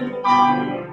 Música